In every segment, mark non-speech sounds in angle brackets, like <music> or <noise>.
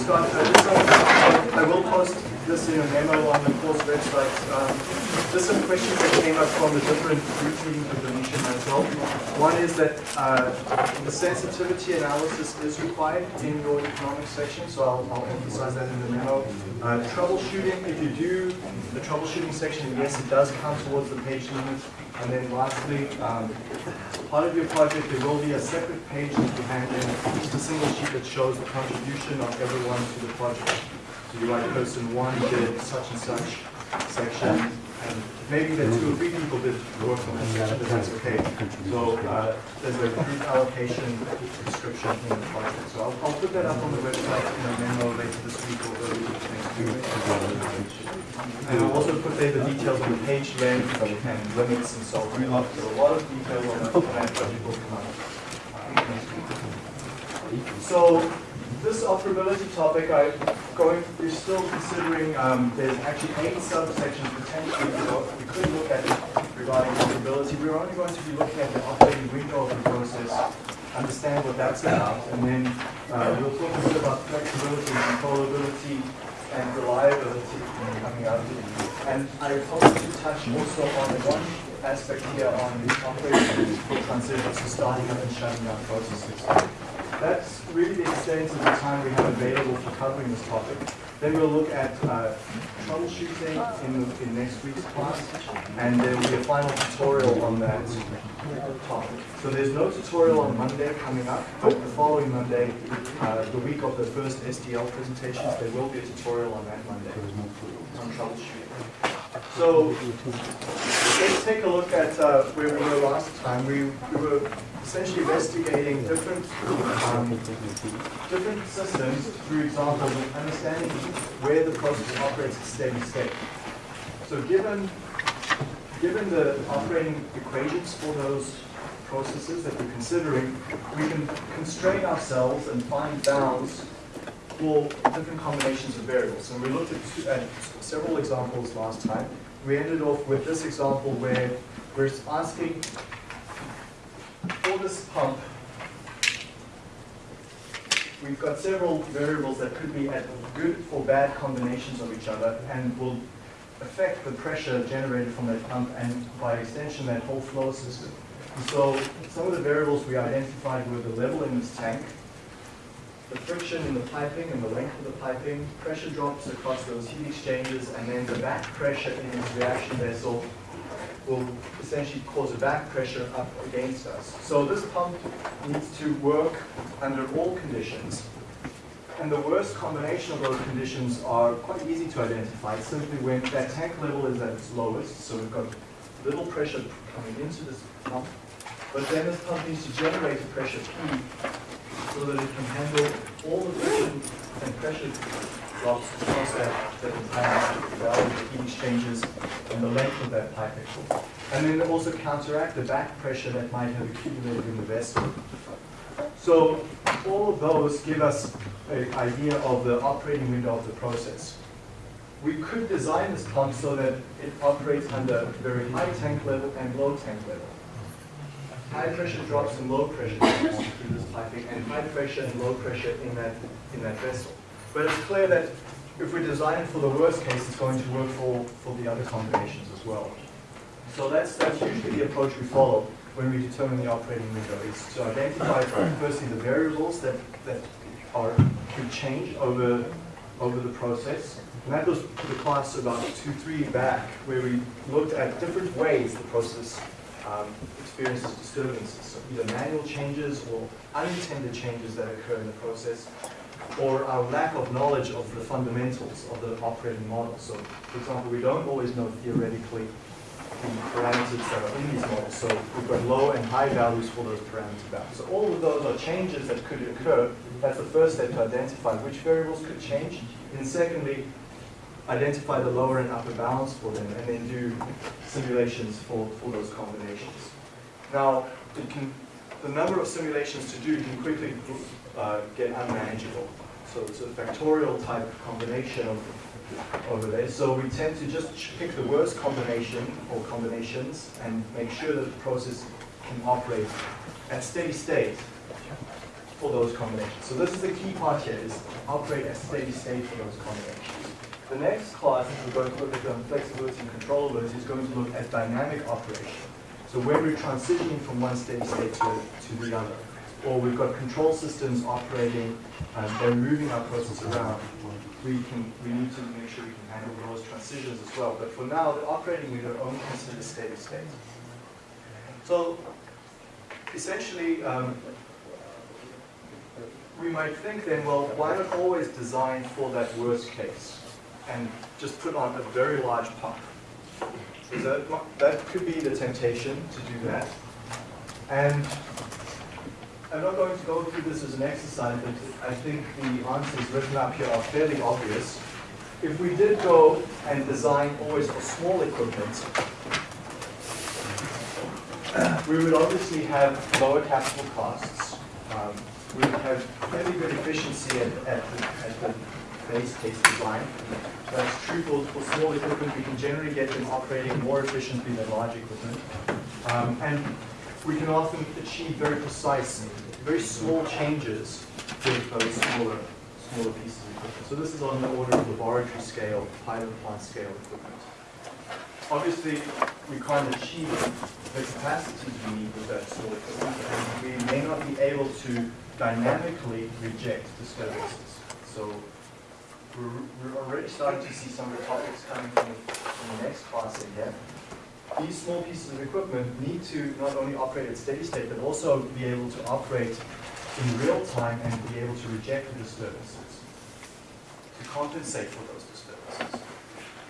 Scott, uh, I will post this in a memo on the course website. Um, just some questions that came up from the different group meetings the mission as well. One is that uh, the sensitivity analysis is required in your economics section, so I'll, I'll emphasize that in the memo. Uh, troubleshooting, if you do the troubleshooting section, yes, it does count towards the page limit. And then lastly, um, part of your project, there will be a separate page that you hand in, just a single sheet that shows the contribution of everyone to the project. So you write person one did such and such section, and maybe the two or three people did work on that but that's okay. So uh, there's a group allocation description in the project. So I'll, I'll put that up on the website in a memo later this week or early next week. And I'll also put there the details on the page length and limits and so on. So a lot of detail on that, that project will come uh, So this operability topic, I'm going, we're still considering, um, there's actually eight subsections potentially go- we could look at regarding operability. We're only going to be looking at the operating window of the process, understand what that's about, and then uh, we'll talk a bit about flexibility, controllability, and reliability coming out. And I hope to touch also on one aspect here on the operating transition, so starting up and shutting down processes. That's really the extent of the time we have available for covering this topic. Then we'll look at uh, troubleshooting in, in next week's class, and there will be a final tutorial on that topic. So there's no tutorial on Monday coming up, but the following Monday, uh, the week of the first SDL presentations, there will be a tutorial on that Monday on troubleshooting. So let's take a look at uh, where we were last time. We, we were essentially investigating different um, different systems through examples and understanding where the process operates at steady state. So given given the operating equations for those processes that we're considering, we can constrain ourselves and find bounds for different combinations of variables. And we looked at, two, at several examples last time. We ended off with this example where we're asking for this pump, we've got several variables that could be at good or bad combinations of each other and will affect the pressure generated from that pump and by extension that whole flow system. So some of the variables we identified were the level in this tank, the friction in the piping and the length of the piping, pressure drops across those heat exchangers, and then the back pressure in this reaction vessel will essentially cause a back pressure up against us. So this pump needs to work under all conditions. And the worst combination of those conditions are quite easy to identify, simply when that tank level is at its lowest, so we've got little pressure coming into this pump, but then this pump needs to generate a pressure P so that it can handle all the friction and pressure drops across that, that entire value of the heat exchanges and the length of that piping. And then also counteract the back pressure that might have accumulated in the vessel. So all of those give us an idea of the operating window of the process. We could design this pump so that it operates under very high tank level and low tank level high pressure drops and low pressure drops through this piping, and high pressure and low pressure in that in that vessel. But it's clear that if we design it for the worst case, it's going to work for, for the other combinations as well. So that's that's usually the approach we follow when we determine the operating window, is to identify firstly the variables that, that are could change over over the process. And that was to the class about two, three back, where we looked at different ways the process um, experiences disturbances. So either manual changes or unintended changes that occur in the process, or our lack of knowledge of the fundamentals of the operating model. So, for example, we don't always know theoretically the parameters that are in these models. So we've got low and high values for those parameter values. So all of those are changes that could occur. That's the first step to identify which variables could change. And secondly, identify the lower and upper bounds for them, and then do simulations for, for those combinations. Now, can, the number of simulations to do can quickly uh, get unmanageable. So it's a factorial type combination of, over there. So we tend to just pick the worst combination or combinations and make sure that the process can operate at steady state for those combinations. So this is the key part here, is operate at steady state for those combinations. The next class, if we're going to look at um, flexibility and controllability, is going to look at dynamic operation. So when we're transitioning from one steady state to, to the other, or we've got control systems operating, um, they're moving our process around, we can we need to make sure we can handle those transitions as well. But for now, the operating meter only considers steady state. So essentially, um, we might think then, well, why not always design for that worst case and just put on a very large pump? So that, that could be the temptation to do that. And I'm not going to go through this as an exercise, but I think the answers written up here are fairly obvious. If we did go and design always for small equipment, we would obviously have lower capital costs. Um, we would have fairly good efficiency at, at, the, at the base case design. That's true for, for small equipment. We can generally get them operating more efficiently than large equipment. Um, and we can often achieve very precise, very small changes with those smaller, smaller pieces of equipment. So this is on the order of laboratory scale, pilot plant scale equipment. Obviously, we can't achieve the capacities we need with that small equipment, and we may not be able to dynamically reject disturbances. So we're, we're already starting to see some of the topics coming from the, from the next class in here these small pieces of equipment need to not only operate at steady state, but also be able to operate in real time and be able to reject the disturbances, to compensate for those disturbances.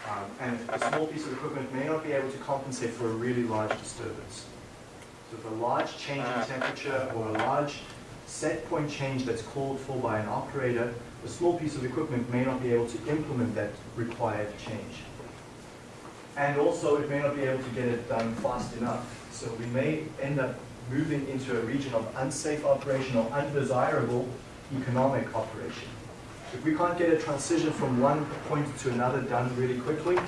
Um, and a small piece of equipment may not be able to compensate for a really large disturbance. So if a large change in temperature or a large set point change that's called for by an operator, a small piece of equipment may not be able to implement that required change. And also, it may not be able to get it done fast enough. So we may end up moving into a region of unsafe operation or undesirable economic operation. If we can't get a transition from one point to another done really quickly,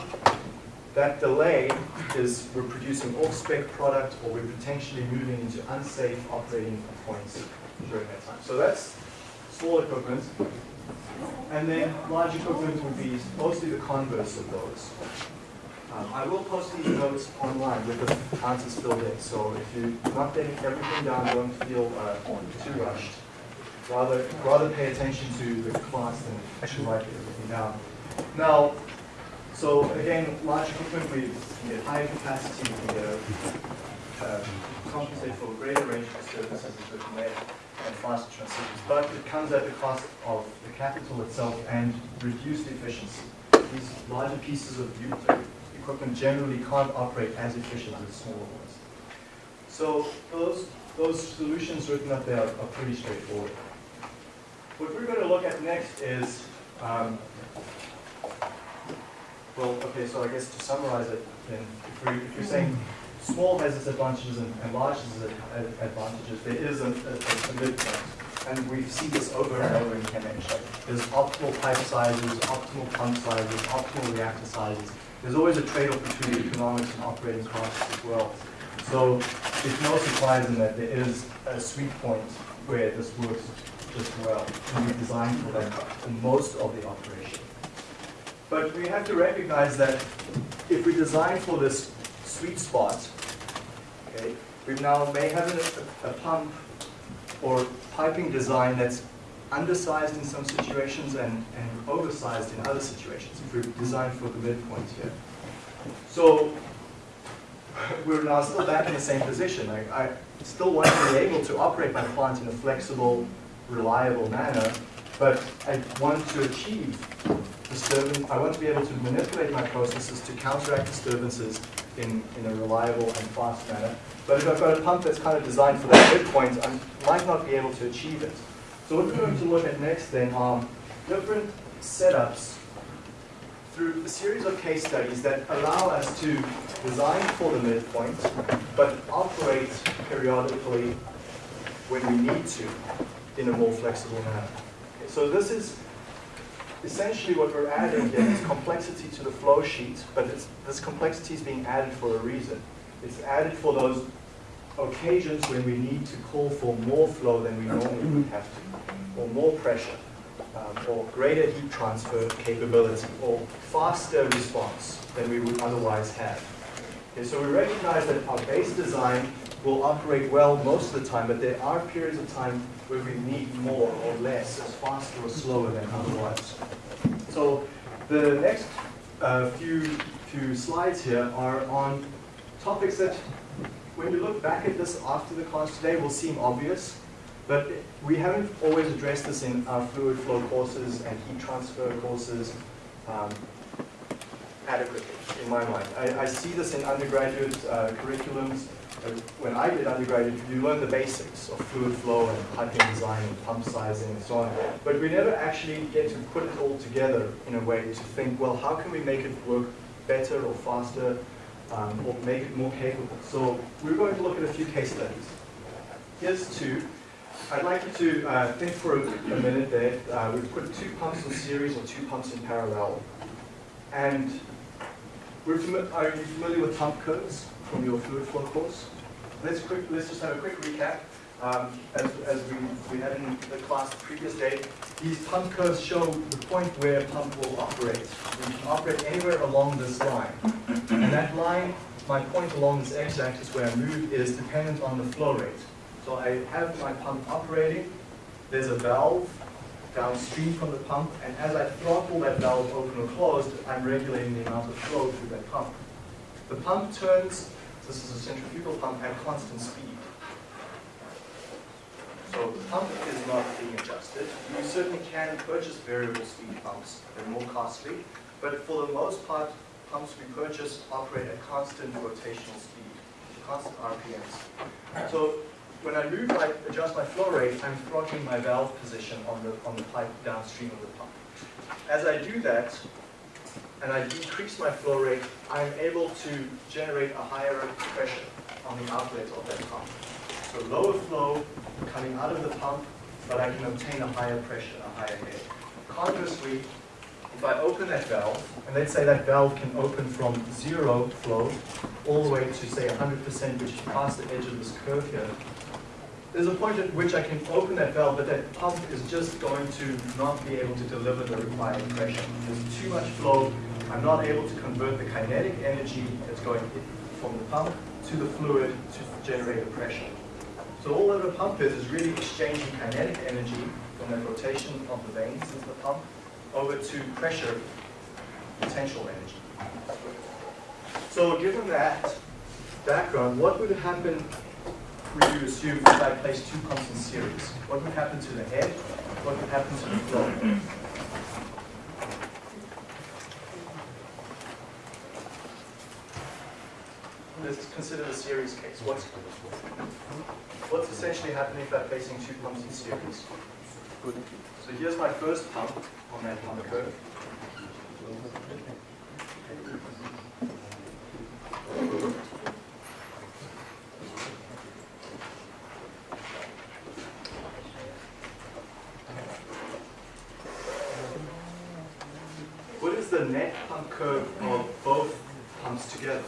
that delay is we're producing off-spec product or we're potentially moving into unsafe operating points during that time. So that's small equipment. And then large equipment would be mostly the converse of those. Um, I will post these notes online with the answers filled in, so if you're not getting everything down, don't feel uh, too rushed. Rather, rather pay attention to the class than actually write everything down. Now, so again, large equipment, we get higher capacity, we get a, uh, compensate for a greater range of as we can make and faster transitions. But it comes at the cost of the capital itself and reduced efficiency. These larger pieces of equipment generally can't operate as efficiently as smaller ones. So those, those solutions written up there are, are pretty straightforward. What we're going to look at next is, um, well, okay, so I guess to summarize it, then if, we, if you're saying small has its advantages and, and large has its advantages, there is a, a, a midpoint. And we see this over and over in ChemEng. There's optimal pipe sizes, optimal pump sizes, optimal reactor sizes there's always a trade-off between economics and operating costs as well. So it's no surprise in that there is a sweet point where this works just well, and we designed for that for most of the operation. But we have to recognize that if we design for this sweet spot, okay, we now may have a, a pump or piping design that's undersized in some situations and, and oversized in other situations, if we're designed for the midpoint here. So <laughs> we're now still back in the same position. I, I still want to be able to operate my plant in a flexible, reliable manner, but I want to achieve disturbance, I want to be able to manipulate my processes to counteract disturbances in, in a reliable and fast manner. But if I've got a pump that's kind of designed for that midpoint, I might not be able to achieve it. So what we're going to look at next then are different setups through a series of case studies that allow us to design for the midpoint, but operate periodically when we need to in a more flexible manner. So this is essentially what we're adding here is complexity to the flow sheet, but this complexity is being added for a reason. It's added for those occasions when we need to call for more flow than we normally would have to, or more pressure, um, or greater heat transfer capability, or faster response than we would otherwise have. Okay, so we recognize that our base design will operate well most of the time, but there are periods of time where we need more or less, as faster or slower than otherwise. So the next uh, few, few slides here are on topics that when you look back at this after the class today will seem obvious, but we haven't always addressed this in our fluid flow courses and heat transfer courses um, adequately, in my mind. I, I, see this in undergraduate uh, curriculums. When I did undergraduate, you learn the basics of fluid flow and piping design and pump sizing and so on. But we never actually get to put it all together in a way to think, well, how can we make it work better or faster um, or make it more capable? So we're going to look at a few case studies. Here's two. I'd like you to uh, think for a, a minute there. Uh, we've put two pumps in series or two pumps in parallel. And we're are you familiar with pump curves from your fluid flow course? Let's, quick, let's just have a quick recap. Um, as, as we, we had in the class the previous day, these pump curves show the point where pump will operate. We can operate anywhere along this line. And that line, my point along this x-axis where I move is dependent on the flow rate. So I have my pump operating, there's a valve downstream from the pump, and as I throttle that valve open or closed, I'm regulating the amount of flow through that pump. The pump turns, this is a centrifugal pump, at constant speed. So the pump is not being adjusted. You certainly can purchase variable speed pumps. They're more costly. But for the most part, pumps we purchase operate at constant rotational speed, constant RPMs. So when I move, I adjust my flow rate, I'm throttling my valve position on the, on the pipe downstream of the pump. As I do that, and I decrease my flow rate, I'm able to generate a higher pressure on the outlet of that pump. So lower flow coming out of the pump, but I can obtain a higher pressure, a higher head. Conversely, if I open that valve, and let's say that valve can open from zero flow all the way to say 100%, which is past the edge of this curve here, there's a point at which I can open that valve, but that pump is just going to not be able to deliver the required pressure. There's too much flow. I'm not able to convert the kinetic energy that's going from the pump to the fluid to generate a pressure. So all that a pump is, is really exchanging kinetic energy from that rotation of the vanes into the pump over to pressure potential energy. So given that background, what would happen would you assume if I place two pumps in series? What would happen to the head? What would happen to the flow? Let's consider the series case. What's, what's essentially happening if I'm placing two pumps in series? So here's my first pump on that pump curve. the net pump curve of both pumps together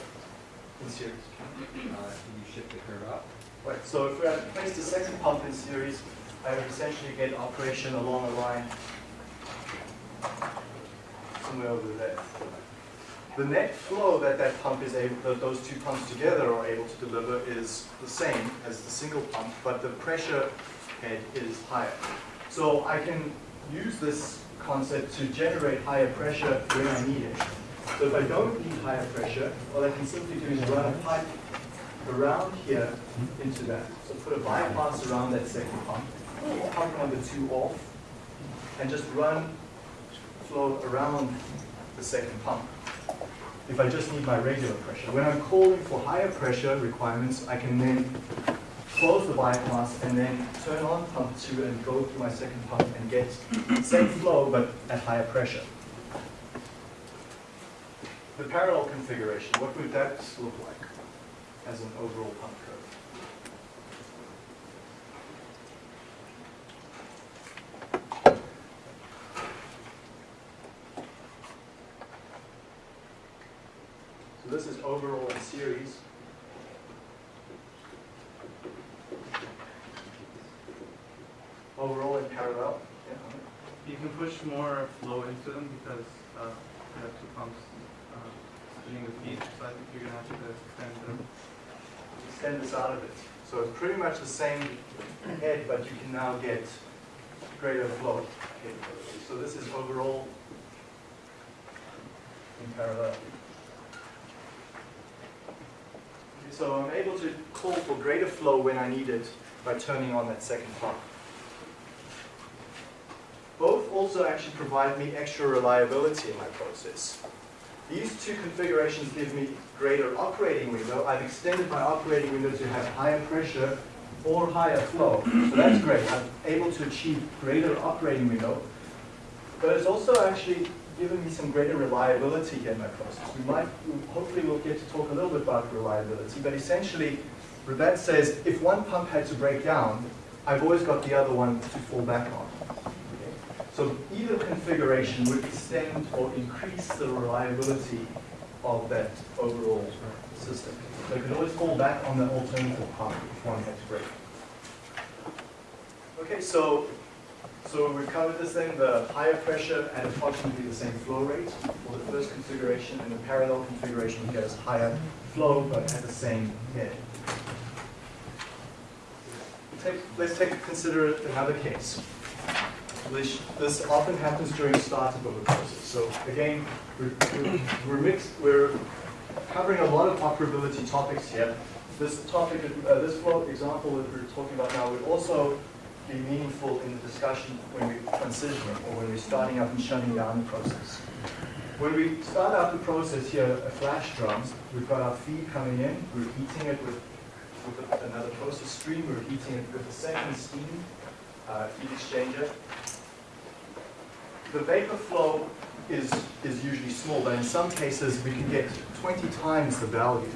in series? Uh, you shift the curve up? Right, so if we had placed the second pump in series, I would essentially get operation along a line somewhere over there. The net flow that that pump is able, that those two pumps together are able to deliver is the same as the single pump, but the pressure head is higher. So I can use this concept to generate higher pressure when I need it. So if I don't need higher pressure, all I can simply do is run a pipe around here into that. So put a bypass around that second pump, pump number two off, and just run flow around the second pump. If I just need my regular pressure. When I'm calling for higher pressure requirements, I can then close the bypass and then turn on pump 2 and go through my second pump and get same flow but at higher pressure. The parallel configuration, what would that look like as an overall pump curve. So this is overall in series. Overall in parallel. Yeah. You can push more flow into them because uh, you have two pumps uh, spinning the feed, so I think you're going to have to extend them extend this out of it. So it's pretty much the same head, but you can now get greater flow capability. So this is overall in parallel. So I'm able to call for greater flow when I need it by turning on that second pump. Both also actually provide me extra reliability in my process. These two configurations give me greater operating window. I've extended my operating window to have higher pressure or higher flow. So that's great. I'm able to achieve greater operating window. But it's also actually given me some greater reliability here in my process. We might, hopefully we'll get to talk a little bit about reliability, but essentially, that says if one pump had to break down, I've always got the other one to fall back on. So either configuration would extend or increase the reliability of that overall system. So you could always fall back on the alternative pump if one had to break. Okay, so so we covered this thing, the higher pressure at approximately the same flow rate for the first configuration, and the parallel configuration gets higher flow but at the same head. Take, let's take consider another case. This, this often happens during startup of a process. So again, we're, we're, mixed, we're covering a lot of operability topics here. This topic, uh, this example that we're talking about now would also be meaningful in the discussion when we're transitioning or when we're starting up and shutting down the process. When we start up the process here, a flash drums, we've got our feed coming in, we're heating it with, with another process stream, we're heating it with a second steam uh, heat exchanger. The vapor flow is, is usually small, but in some cases we can get 20 times the value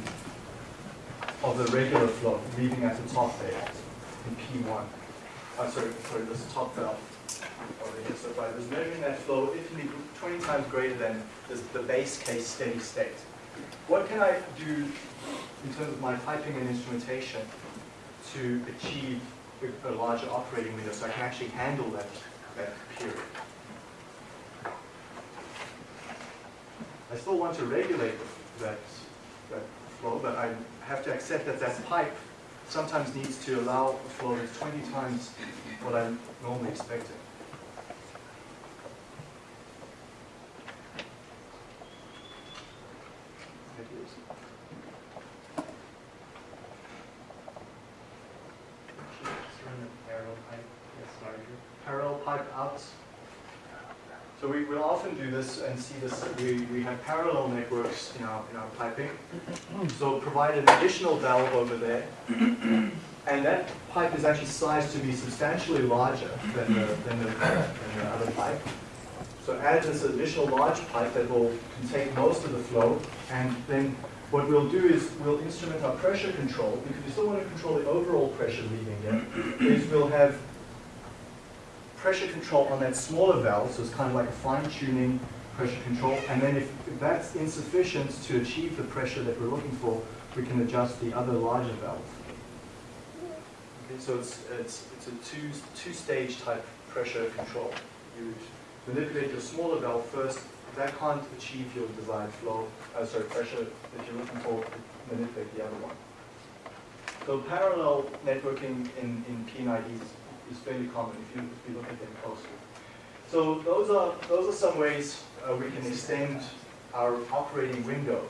of the regular flow leaving at the top there in P1 uh, sorry, sorry, this top valve over here. So if I was measuring that flow, it can be 20 times greater than this, the base case steady state. What can I do in terms of my piping and instrumentation to achieve a, a larger operating window so I can actually handle that, that period? I still want to regulate that, that flow, but I have to accept that that pipe sometimes needs to allow a flow that's 20 times what I'm normally expecting. Parallel pipe out. So we will often do this and see this, we, we have parallel networks in our, in our piping. So provide an additional valve over there. And that pipe is actually sized to be substantially larger than the, than the, than the other pipe. So add this additional large pipe that will contain most of the flow. And then what we'll do is we'll instrument our pressure control, because we still want to control the overall pressure leaving here, is we'll have pressure control on that smaller valve, so it's kind of like a fine-tuning pressure control. And then if, that's insufficient to achieve the pressure that we're looking for, we can adjust the other larger valve. Okay, so it's, it's, it's a two, two-stage type pressure control. You manipulate your smaller valve first. That can't achieve your desired flow, uh, sorry, pressure that you're looking for, manipulate the other one. So parallel networking in, in P&IDs is fairly common if you, if you look at them closely. So those are, those are some ways uh, we can extend our operating window.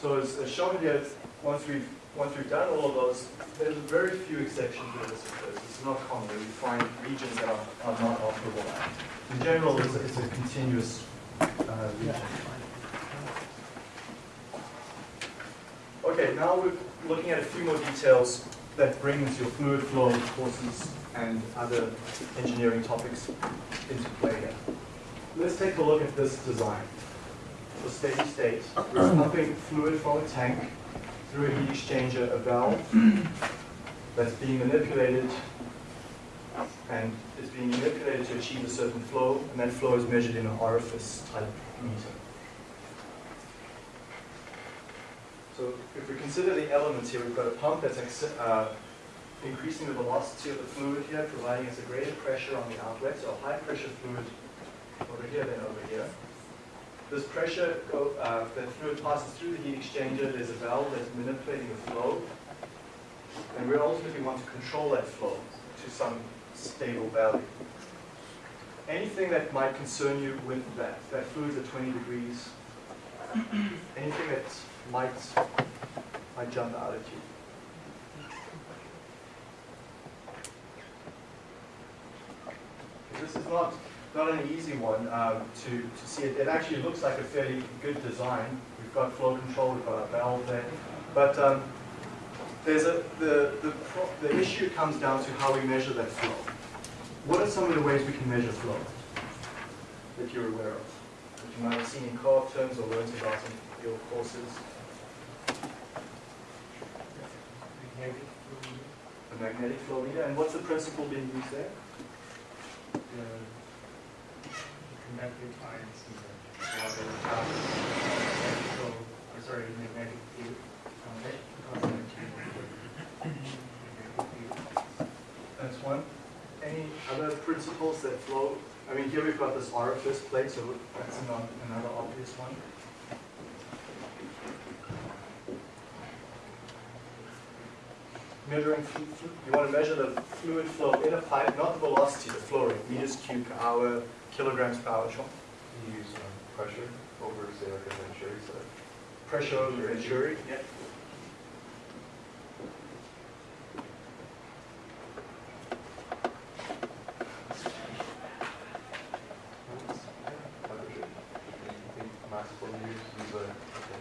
So as, as shown here, once we've, once we've done all of those, there's very few exceptions where this occurs. It's not common we find regions that are, are not operable. In general, it's a, it's a continuous uh, region. Okay, now we're looking at a few more details that brings your fluid flow courses and other engineering topics into play here. Let's take a look at this design. So steady state, we're pumping fluid from a tank through a heat exchanger, a valve <clears throat> that's being manipulated and is being manipulated to achieve a certain flow, and that flow is measured in an orifice type meter. So if we consider the elements here, we've got a pump that's uh, increasing the velocity of the fluid here, providing us a greater pressure on the outlet, so a high pressure fluid over here than over here. This pressure, go, uh, that fluid passes through the heat exchanger, there's a valve that's manipulating the flow, and we ultimately want to control that flow to some stable value. Anything that might concern you with that, that fluid's at 20 degrees, anything that might, might jump out at you. This is not, not an easy one um, to, to see. It, it actually looks like a fairly good design. We've got flow control, we've got a valve there. But um, there's a, the, the, pro- the issue comes down to how we measure that flow. What are some of the ways we can measure flow that you're aware of? That you might have seen in co-op terms or learned about in your courses? The magnetic flow meter, and what's the principle being used there? The conductive ions in the water electrical, or sorry, magnetic field, um. That's one. Any other principles that flow? I mean, here we've got this orifice plate, so that's not another obvious one. Measuring, flu- flu- you want to measure the fluid flow in a pipe, not the velocity, the flow rate, meters cubed per hour, kilograms per hour. Sean? You use um, pressure over, say, like a venturi set. Pressure over the venturi. Yeah. Temperature. I think mass flow use, use a, like a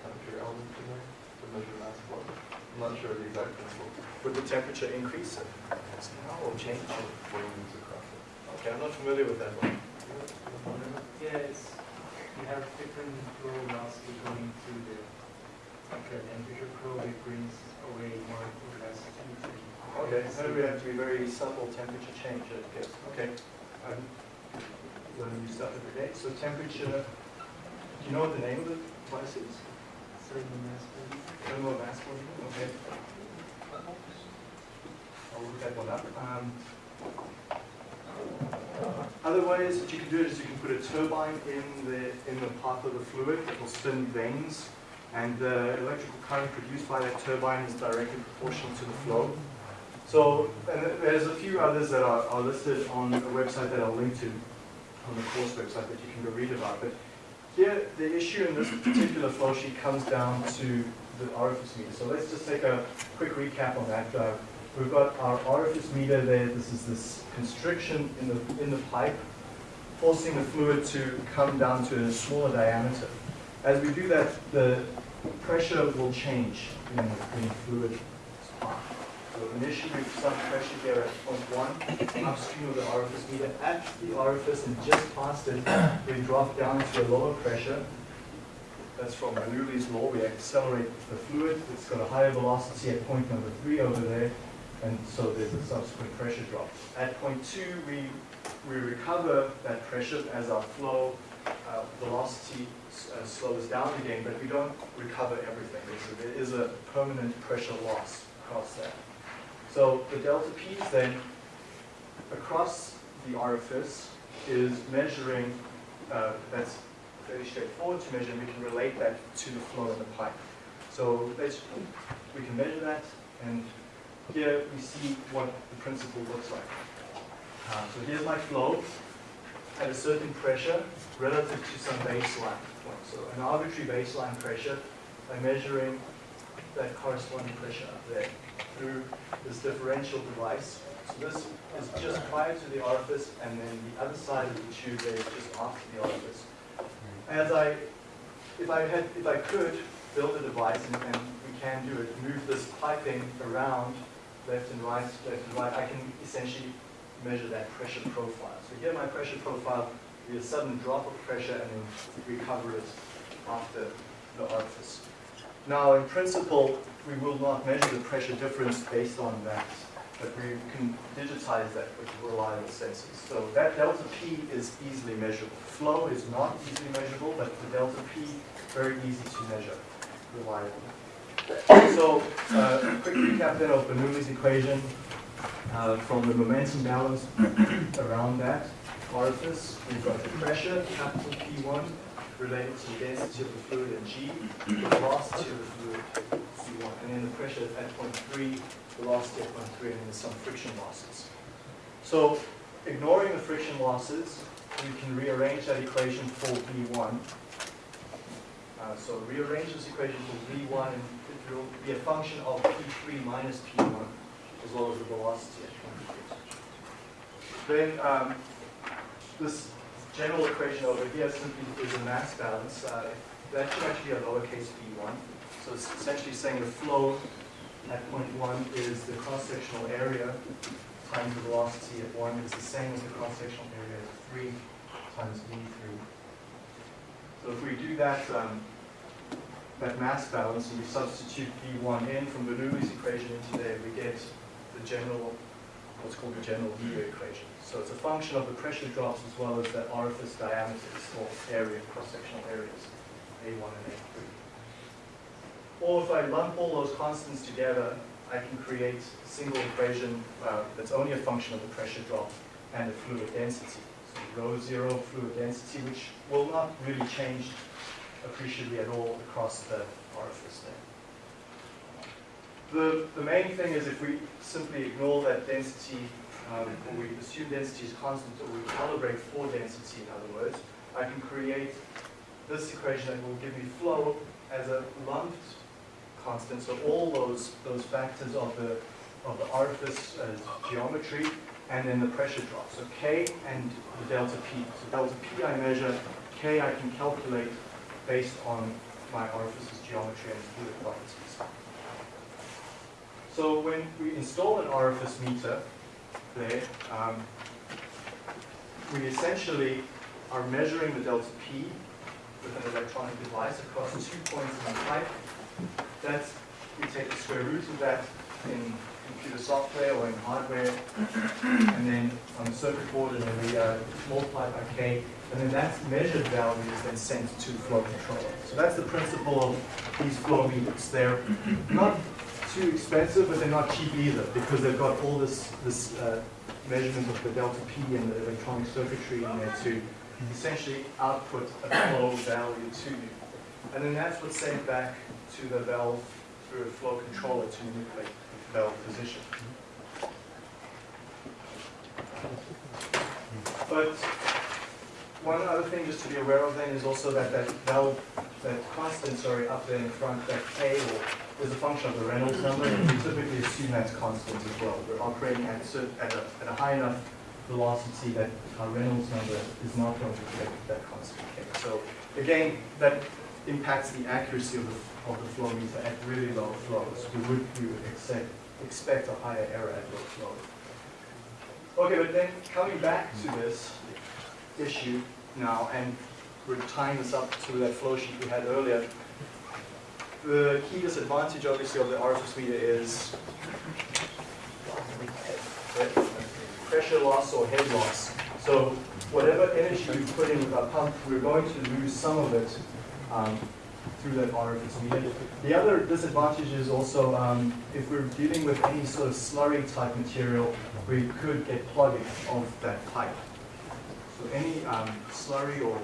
temperature element in there to measure mass flow. I'm not sure the exact principle. Would the temperature increase somehow or change? What do you use across it? Okay, I'm not familiar with that one. Yeah, it's, you have different flow velocity going through the, like a temperature probe, it brings away more or less heat. We have to be very subtle temperature change, I guess. Okay. I'm learning new stuff every day. So temperature, do you know what the name of the device is? Certain mass flow. Thermal mass flow? Okay. I'll look that one up. Um, Other ways that you can do it is you can put a turbine in the, in the path of the fluid that will spin vanes, and the electrical current produced by that turbine is directly proportional to the flow. So, and there's a few others that are, are listed on a website that I'll link to, on the course website that you can go read about. But here, the issue in this particular flow sheet comes down to the orifice meter. So let's just take a quick recap on that. Uh, We've got our orifice meter there. This is this constriction in the, in the pipe, forcing the fluid to come down to a smaller diameter. As we do that, the pressure will change in, in the fluid spot. So initially, some pressure here at point one, upstream of the orifice meter. At the orifice and just past it, we drop down to a lower pressure. That's from Bernoulli's law. We accelerate the fluid. It's got a higher velocity at point number three over there, and so there's a subsequent pressure drop. At point two, we, we recover that pressure as our flow uh, velocity uh, slows down again, but we don't recover everything. There is a permanent pressure loss across that. So the delta P's then across the orifice is measuring, uh, that's fairly straightforward to measure, and we can relate that to the flow in the pipe. So we can measure that, and here we see what the principle looks like. Uh, so here's my flow at a certain pressure relative to some baseline point. So an arbitrary baseline pressure by measuring that corresponding pressure up there through this differential device. So this is just prior to the orifice, and then the other side of the tube there is just after the orifice. As I, if I had, if I could build a device, and, and we can do it, move this piping around left and right, left and right, I can essentially measure that pressure profile. So here my pressure profile, we a sudden drop of pressure and then recover it after the orifice. Now, in principle, we will not measure the pressure difference based on that, but we can digitize that with reliable sensors. So that delta P is easily measurable. Flow is not easily measurable, but the delta P, very easy to measure, reliable. So, uh, a quick recap then of Bernoulli's equation uh, from the momentum balance <coughs> around that orifice. We've got the pressure, capital P1, related to the density of the fluid at G, the velocity of the fluid C1, and then the pressure at point 3, velocity at point 3, and then some friction losses. So, ignoring the friction losses, we can rearrange that equation for V1. Uh, so rearrange this equation for V1 and it will be a function of P3 minus P1 as well as the velocity at point 3. Then um, this general equation over here simply is a mass balance. Uh, that should actually be a lowercase v1. So it's essentially saying the flow at point 1 is the cross-sectional area times the velocity at 1 is the same as the cross-sectional area at 3 times v3. So if we do that, um, that mass balance and we substitute v1 in from Bernoulli's equation into there, we get the general, what's called the general V equation. So it's a function of the pressure drops as well as the orifice diameters or area, cross-sectional areas, A1 and A3. Or if I lump all those constants together, I can create a single equation uh, that's only a function of the pressure drop and the fluid density. So rho zero fluid density, which will not really change appreciably at all across the orifice there. The, the main thing is if we simply ignore that density, um, we assume density is constant, or we calibrate for density, in other words, I can create this equation that will give me flow as a lumped constant. So all those those factors of the of the orifice uh, geometry and then the pressure drop. So K and the delta P. So delta P I measure, K I can calculate based on my orifice's geometry and fluid properties. So when we install an orifice meter there, um, we essentially are measuring the delta P with an electronic device across two points in the pipe. That's, we take the square root of that in computer software or in hardware, and then on the circuit board, and then we uh, multiply by K, and then that measured value is then sent to flow controller. So that's the principle of these flow meters. They're not too expensive, but they're not cheap either, because they've got all this, this uh, measurement of the delta P and the electronic circuitry in there to essentially output a flow value to you. And then that's what's sent back to the valve through a flow controller to manipulate the valve position. But one other thing just to be aware of then is also that that valve, that constant, sorry, up there in front, that K or is a function of the Reynolds number, and we typically assume that's constant as well. We're operating at, at, a, at a high enough velocity that our Reynolds number is not going to affect that constant K. So again, that impacts the accuracy of the, of the flow meter at really low flows. We would, we would expect, expect a higher error at low flow. Okay, but then coming back to this issue now, and we're tying this up to that flow sheet we had earlier. The key disadvantage, obviously, of the orifice meter is pressure loss or head loss. So whatever energy we put in with our pump, we're going to lose some of it um, through that orifice meter. The other disadvantage is also um, if we're dealing with any sort of slurry type material, we could get plugging of that pipe. So any um, slurry or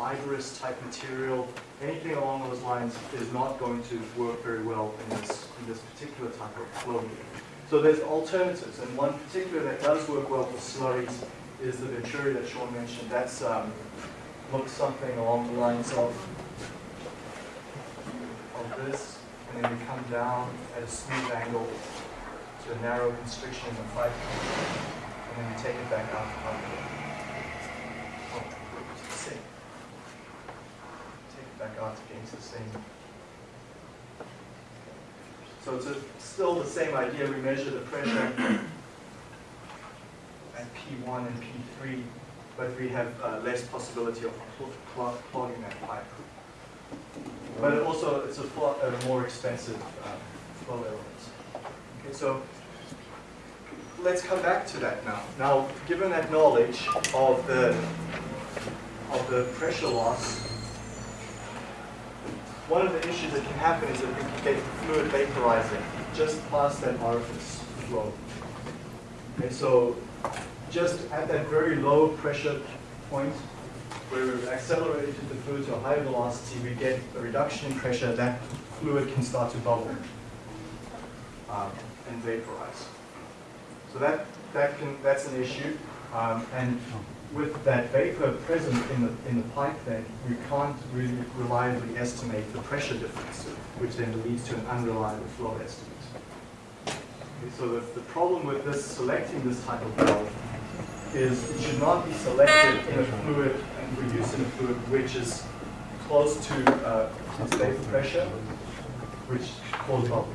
fibrous type material, anything along those lines is not going to work very well in this, in this particular type of flow. So there's alternatives, and one particular that does work well for slurries is the Venturi that Sean mentioned. That's um, looks something along the lines of of this, and then we come down at a smooth angle to a narrow constriction in the pipe, and then we take it back out up here. Oh, to the same. Take it back out again to the same. So it's a, still the same idea. We measure the pressure at P1 and P3, but we have uh, less possibility of cl- cl- clogging that pipe. But it also, it's a, a more expensive um, flow element. Okay, so let's come back to that now. Now, given that knowledge of the of the pressure loss one of the issues that can happen is that we can get fluid vaporizing just past that orifice flow. And so just at that very low pressure point, where we've accelerated the fluid to a higher velocity, we get a reduction in pressure, that fluid can start to bubble um, and vaporize. So that, that can, that's an issue. Um, and with that vapor present in the, in the pipe then, we can't really reliably estimate the pressure difference, which then leads to an unreliable flow estimate. Okay, so the, the problem with this, selecting this type of valve, is it should not be selected in a fluid and use in a fluid which is close to uh, its vapor pressure, which causes bubble.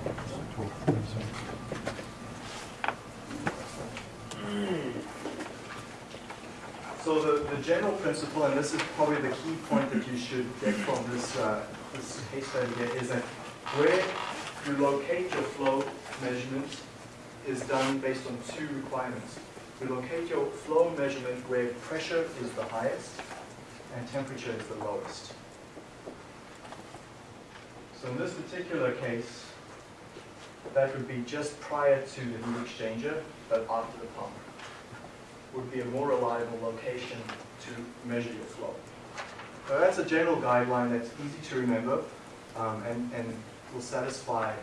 So the, the general principle, and this is probably the key point that you should get from this, uh, this case study here, is that where you locate your flow measurement is done based on two requirements. You locate your flow measurement where pressure is the highest and temperature is the lowest. So in this particular case, that would be just prior to the heat exchanger, but after the pump would be a more reliable location to measure your flow. So that's a general guideline that's easy to remember um, and, and will satisfy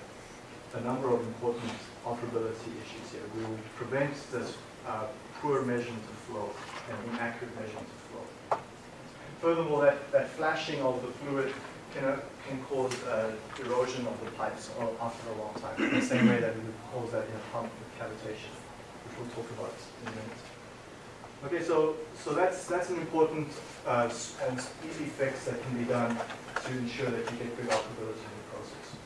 a number of important operability issues here. We will prevent this uh, poor measurement of flow and inaccurate measurement of flow. Furthermore, that, that flashing of the fluid can, uh, can cause uh, erosion of the pipes after a long time, in the same way that we would cause that in a pump with cavitation, which we'll talk about in a minute. Okay, so, so that's, that's an important uh, and easy fix that can be done to ensure that you get good operability in the process.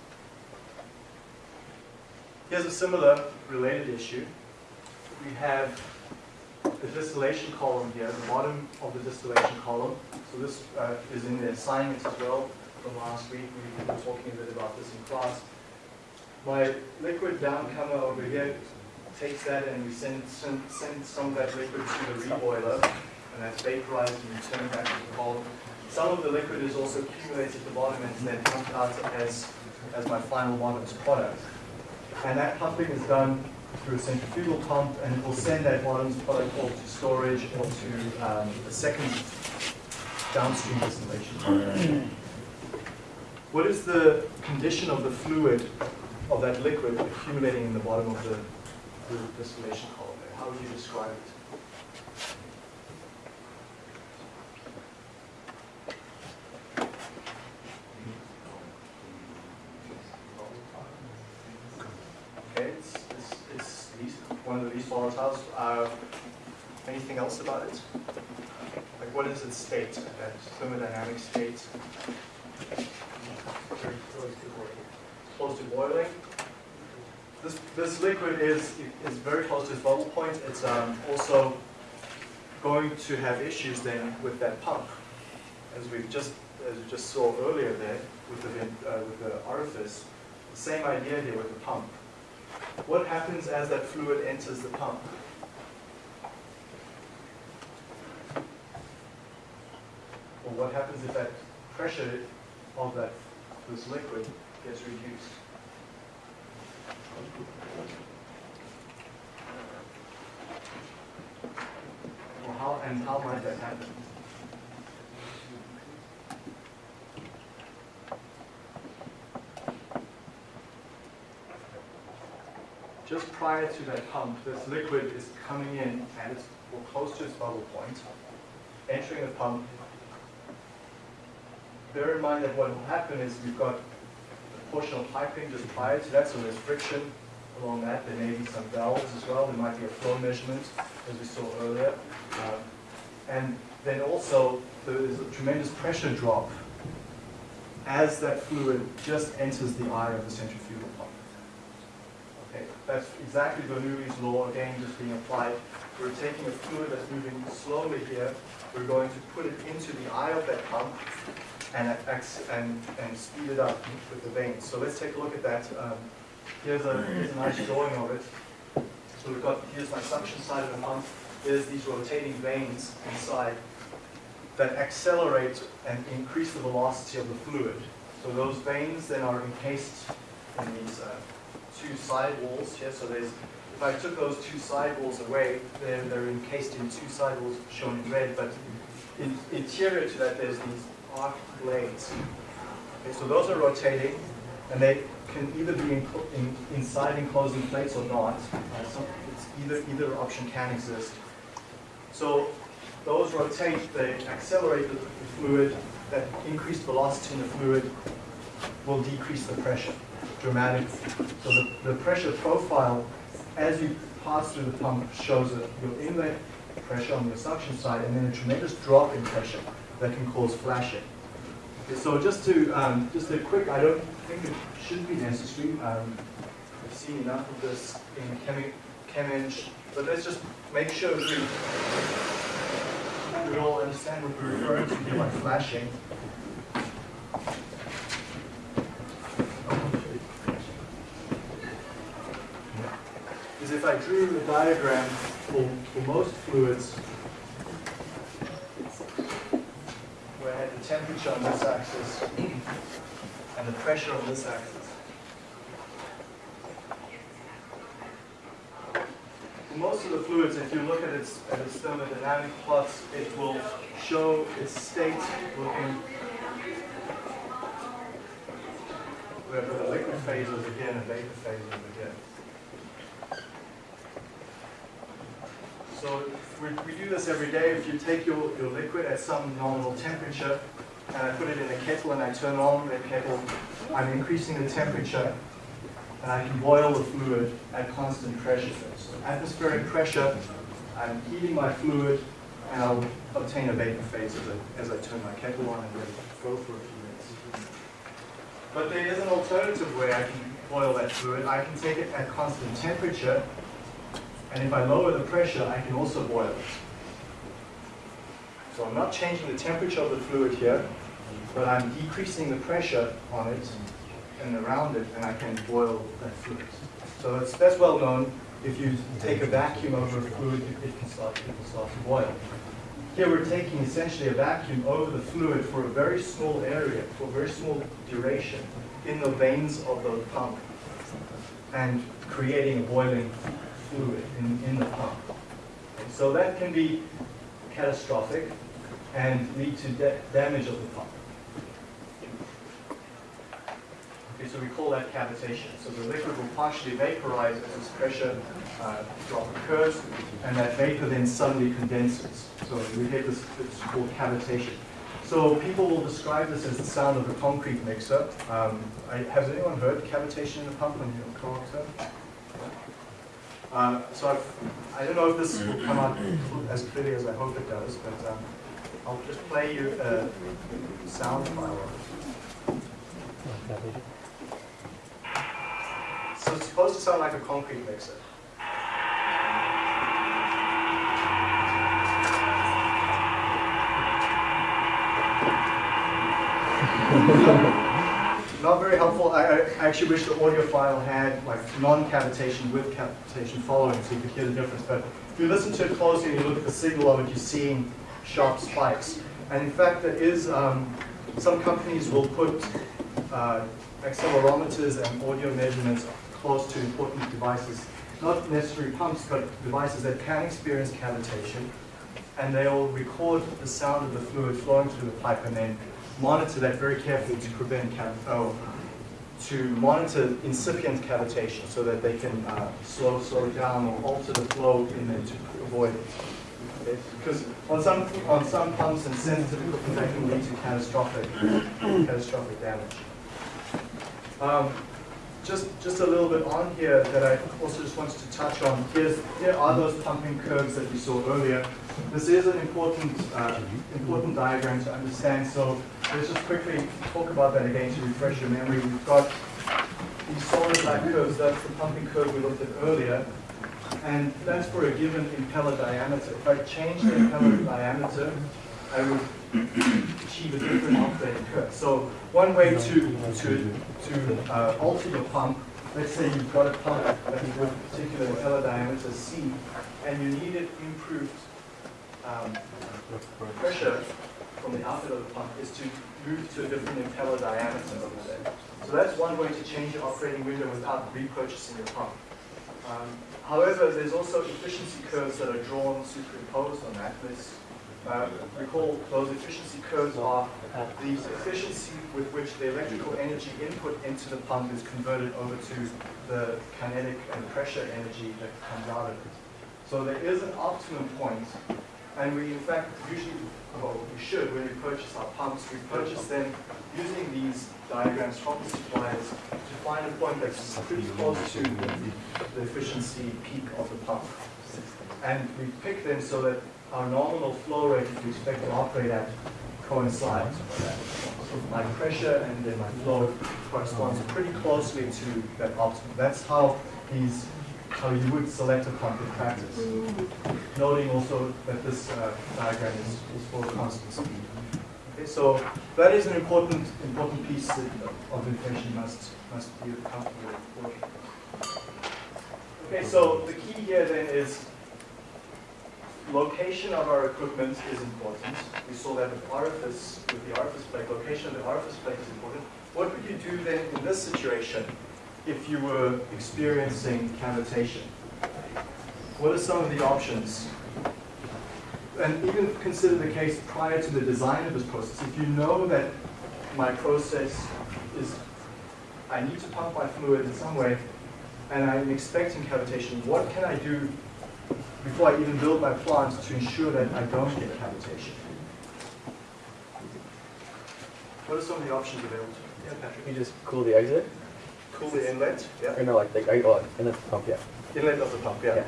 Here's a similar related issue. We have the distillation column here, the bottom of the distillation column. So this uh, is in the assignments as well from last week. We were talking a bit about this in class. My liquid downcomer over here takes that and we send, send, some of that liquid to the reboiler, and that's vaporized and returned back to the column. Some of the liquid is also accumulated at the bottom and then pumped out as, as my final bottom's product. And that pumping is done through a centrifugal pump, and it will send that bottom's product off to storage or to um, a second downstream distillation. What is the condition of the fluid of that liquid accumulating in the bottom of the the distillation column there? How would you describe it? Okay, it's, it's, it's least, one of the least volatiles. Uh, anything else about it? Like what is its state, that thermodynamic state? Very close to boiling. This, this liquid is, is very close to its bubble point. It's um, also going to have issues then with that pump. As we just, as we just saw earlier there with the, uh, with the orifice, the same idea here with the pump. What happens as that fluid enters the pump? Or what happens if that pressure of that, this liquid gets reduced? Or how, might that happen? Just prior to that pump, this liquid is coming in and it's well, close to its bubble point, entering the pump. Bear in mind that what will happen is we've got a portion of piping just prior to that, so there's friction along that. There may be some valves as well. There might be a flow measurement, as we saw earlier. Um, and then also, there is a tremendous pressure drop as that fluid just enters the eye of the centrifugal pump. Okay, that's exactly Bernoulli's law, again, just being applied. We're taking a fluid that's moving slowly here, we're going to put it into the eye of that pump and, and, and speed it up with the vanes. So let's take a look at that. Um, Here's a, here's a nice drawing of it. So we've got, here's my suction side of the pump. There's these rotating vanes inside that accelerate and increase the velocity of the fluid. So those vanes then are encased in these uh, two side walls here. So there's, if I took those two side walls away, they're, they're encased in two side walls shown in red, but in, interior to that there's these arc blades. Okay, so those are rotating, and they can either be in, in, inside enclosing plates or not. Uh, so either, either option can exist. So those rotate, they accelerate the, fluid, that increased velocity in the fluid will decrease the pressure dramatically. So the, the pressure profile as you pass through the pump shows a, your inlet pressure on the suction side and then a tremendous drop in pressure that can cause flashing. So just to, um, just a quick, I don't think it should be necessary. Um, I've seen enough of this in chemi, ChemEng, but let's just make sure we, we all understand what we're referring to here by flashing. Is if I drew a diagram for, for most fluids where I had the temperature on this axis and the pressure on this axis. Most of the fluids, if you look at its, at its thermodynamic plots, it will show its state looking we have the liquid phase over here and vapor phase over here. So we, we do this every day. If you take your, your liquid at some nominal temperature and I put it in a kettle and I turn on the kettle, I'm increasing the temperature Uh, I can boil the fluid at constant pressure. So atmospheric pressure, I'm heating my fluid and I'll obtain a vapor phase as I, as I turn my kettle on and go for a few minutes. But there is an alternative way I can boil that fluid. I can take it at constant temperature and if I lower the pressure, I can also boil it. So I'm not changing the temperature of the fluid here, but I'm decreasing the pressure on it and around it, and I can boil that fluid. So it's, that's well known. If you take a vacuum over a fluid, it can start, it can start to boil. Here we're taking essentially a vacuum over the fluid for a very small area, for a very small duration, in the vanes of the pump, and creating a boiling fluid in, in the pump. So that can be catastrophic and lead to da damage of the pump. So we call that cavitation. So the liquid will partially vaporize as this pressure uh, drop occurs, and that vapor then suddenly condenses. So we get this, it's called cavitation. So people will describe this as the sound of a concrete mixer. Um, I, has anyone heard cavitation in a pump you're a co-op uh, so I've, I don't know if this will come out as clearly as I hope it does, but um, I'll just play you a sound file it's supposed to sound like a concrete mixer. <laughs> Not very helpful. I, I actually wish the audio file had like non-cavitation with cavitation following so you could hear the difference. But if you listen to it closely and you look at the signal of it, you're seeing sharp spikes. And in fact, there is, um, some companies will put uh, accelerometers and audio measurements close to important devices, not necessarily pumps, but devices that can experience cavitation. And they'll record the sound of the fluid flowing through the pipe and then monitor that very carefully to prevent oh, to monitor incipient cavitation so that they can uh, slow slow down or alter the flow in there to avoid it. Okay? Because on some on some pumps and sensitive equipment that can lead to catastrophic catastrophic damage. Um, just just a little bit on here that I also just wanted to touch on. Here are those pumping curves that we saw earlier. This is an important uh, important diagram to understand. So let's just quickly talk about that again to refresh your memory. We've got these solid black curves. That's the pumping curve we looked at earlier, and that's for a given impeller diameter. If I change the impeller diameter, I would achieve a different operating curve. So one way to to to uh, alter your pump, let's say you've got a pump that with a particular impeller diameter C, and you needed improved um, pressure from the outlet of the pump is to move to a different impeller diameter over there. So that's one way to change your operating window without repurchasing your pump. Um, however, there's also efficiency curves that are drawn superimposed on that. Let's uh, recall those efficiency curves are the efficiency with which the electrical energy input into the pump is converted over to the kinetic and pressure energy that comes out of it. So there is an optimum point, and we in fact usually, well, we should, when we purchase our pumps, we purchase them using these diagrams from the suppliers to find a point that's pretty close to the efficiency peak of the pump. And we pick them so that our nominal flow rate that we expect to operate at coincides. So my pressure and then my flow corresponds pretty closely to that optimum. That's how these, how you would select a in practice. Noting also that this uh, diagram is, is for constant speed. Okay, so that is an important, important piece that- of information must, must be comfortable with. Okay, so the key here then is location of our equipment is important. We saw that with orifice, with the orifice plate, location of the orifice plate is important. What would you do then in this situation if you were experiencing cavitation? What are some of the options? And even consider the case prior to the design of this process. If you know that my process is, I need to pump my fluid in some way, and I'm expecting cavitation, what can I do before I even build my plant to ensure that I don't get cavitation? What are some of the options available? Yeah, Patrick. You just cool the exit? Cool the inlet, yeah. Or yeah. no, like, like, oh, inlet the pump, yeah. Inlet of the pump, yeah. Yeah.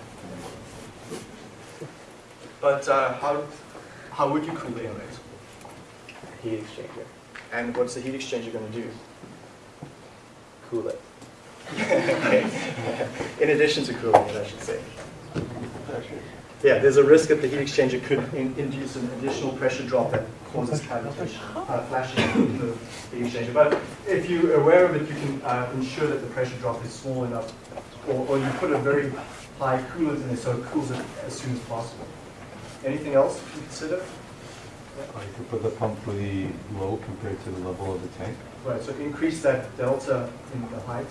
But uh, how, how would you cool the inlet? Heat exchanger. And what's the heat exchanger going to do? Cool it. <laughs> <laughs> In addition to cooling it, I should say. Yeah, there's a risk that the heat exchanger could in- induce an additional pressure drop that causes cavitation, uh, flashing in the heat exchanger. But if you're aware of it, you can uh, ensure that the pressure drop is small enough, or, or you put a very high coolant in there so it cools it as soon as possible. Anything else to consider? Or you could put the pump really low compared to the level of the tank. Right, so increase that delta in the height,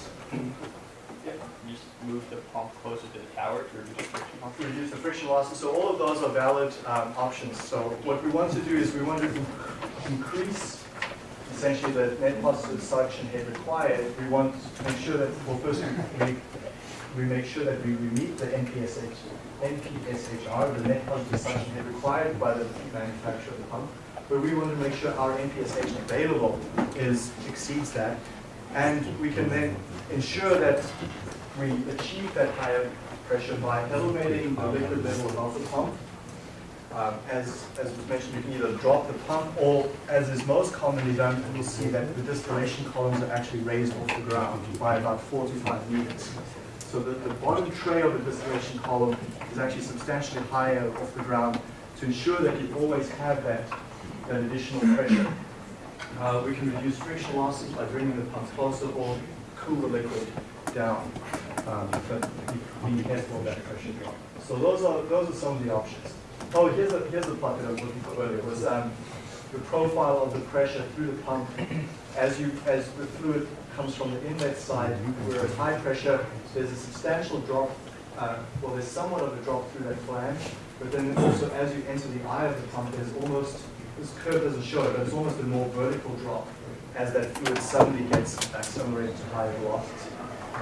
just move the pump closer to the tower to reduce friction reduce the friction losses. So all of those are valid um, options. So what we want to do is we want to increase essentially the net positive suction head required. We want to make sure that, well, first we we make sure that we, we meet the NPSH, NPSHR, the net positive suction head required by the manufacturer of the pump. But we want to make sure our NPSH available is, exceeds that. And we can then ensure that we achieve that higher pressure by elevating the liquid level above the pump. Um, As, as was mentioned, you can either drop the pump or, as is most commonly done, you'll see that the distillation columns are actually raised off the ground by about four to five meters. So the, the bottom tray of the distillation column is actually substantially higher off the ground to ensure that you always have that, that additional pressure. Uh, we can reduce friction losses by bringing the pump closer or cool the liquid down. Um, but careful of that pressure drop. So those are those are some of the options. Oh, here's a here's a plot that I was looking for earlier. Was um, the profile of the pressure through the pump as you as the fluid comes from the inlet side, where at high pressure, there's a substantial drop. Uh, well, there's somewhat of a drop through that flange, but then also as you enter the eye of the pump, there's almost this curve doesn't show it, but it's almost a more vertical drop as that fluid suddenly gets accelerated to higher velocity.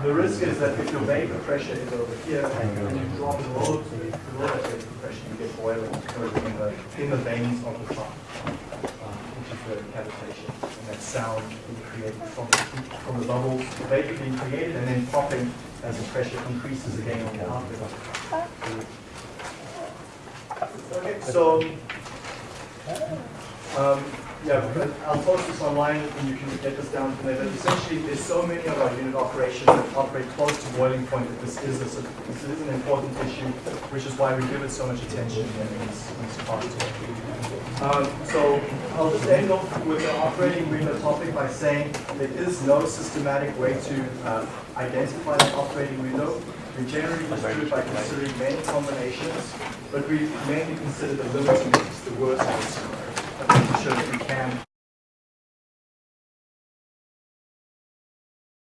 The risk is that if your vapor pressure is over here and you drop below to the that vapor pressure, you get boiling in the in the vanes of the pump, um, interfering cavitation, and that sound being created from the, from the bubbles, vapor being created and then popping as the pressure increases again on the outlet. Okay, so um, yeah, but I'll post this online and you can get this down from there. But essentially, there's so many of our unit operations that operate close to boiling point that this is a, this is an important issue, which is why we give it so much attention in these, these talks. Um, so I'll just end off with the operating window topic by saying there is no systematic way to uh, identify the operating window. We generally just do it by considering many combinations, but we mainly consider the limiting the worst case scenario. To if we can